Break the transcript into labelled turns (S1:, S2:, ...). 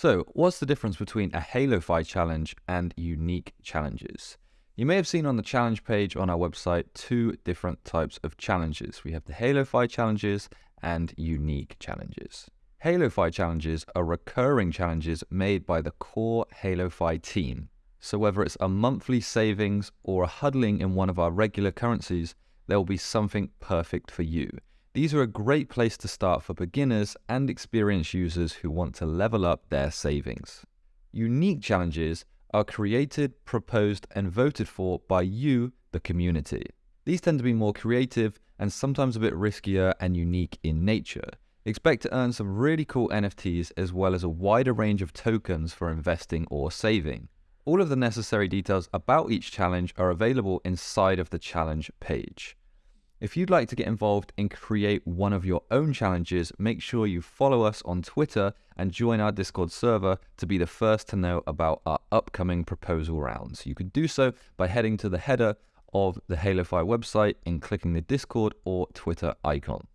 S1: So, what's the difference between a HaloFi challenge and unique challenges? You may have seen on the challenge page on our website two different types of challenges. We have the HaloFi challenges and unique challenges. HaloFi challenges are recurring challenges made by the core HaloFi team. So whether it's a monthly savings or a HODLing in one of our regular currencies, there will be something perfect for you. These are a great place to start for beginners and experienced users who want to level up their savings. Unique challenges are created, proposed, and voted for by you, the community. These tend to be more creative and sometimes a bit riskier and unique in nature. Expect to earn some really cool NFTs as well as a wider range of tokens for investing or saving. All of the necessary details about each challenge are available inside of the challenge page. If you'd like to get involved and create one of your own challenges, make sure you follow us on Twitter and join our Discord server to be the first to know about our upcoming proposal rounds. You can do so by heading to the header of the HaloFi website and clicking the Discord or Twitter icon.